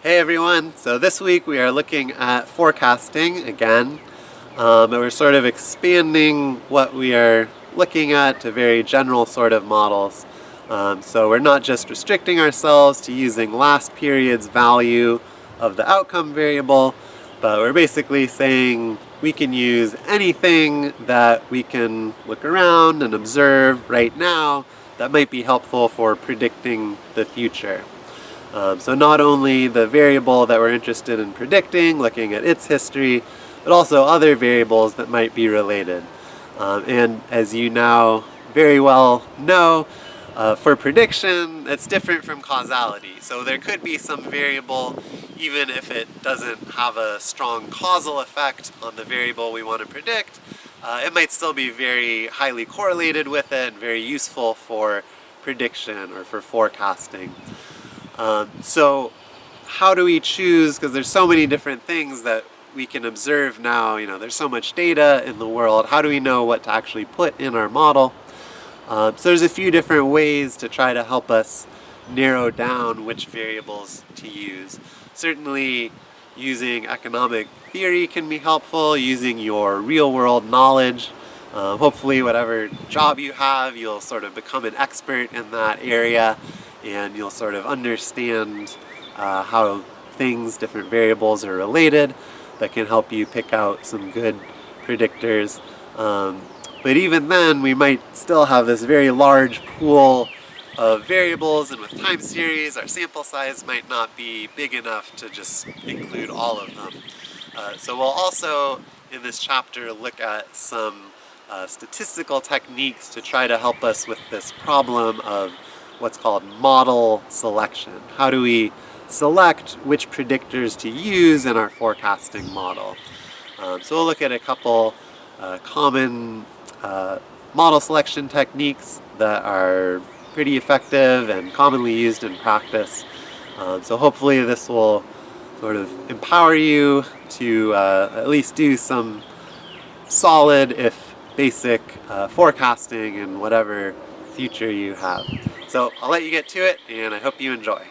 Hey everyone! So this week we are looking at forecasting again. Um, and we're sort of expanding what we are looking at to very general sort of models. Um, so we're not just restricting ourselves to using last period's value of the outcome variable, but we're basically saying we can use anything that we can look around and observe right now that might be helpful for predicting the future. Um, so not only the variable that we're interested in predicting, looking at its history, but also other variables that might be related. Um, and as you now very well know, uh, for prediction, it's different from causality. So there could be some variable, even if it doesn't have a strong causal effect on the variable we want to predict, uh, it might still be very highly correlated with it very useful for prediction or for forecasting. Um, so how do we choose, because there's so many different things that we can observe now, you know, there's so much data in the world, how do we know what to actually put in our model? Um, so there's a few different ways to try to help us narrow down which variables to use. Certainly using economic theory can be helpful, using your real world knowledge. Uh, hopefully whatever job you have, you'll sort of become an expert in that area and you'll sort of understand uh, how things, different variables are related that can help you pick out some good predictors. Um, but even then, we might still have this very large pool of variables and with time series, our sample size might not be big enough to just include all of them. Uh, so we'll also, in this chapter, look at some uh, statistical techniques to try to help us with this problem of what's called model selection. How do we select which predictors to use in our forecasting model? Um, so we'll look at a couple uh, common uh, model selection techniques that are pretty effective and commonly used in practice. Um, so hopefully this will sort of empower you to uh, at least do some solid, if basic, uh, forecasting and whatever future you have. So I'll let you get to it and I hope you enjoy.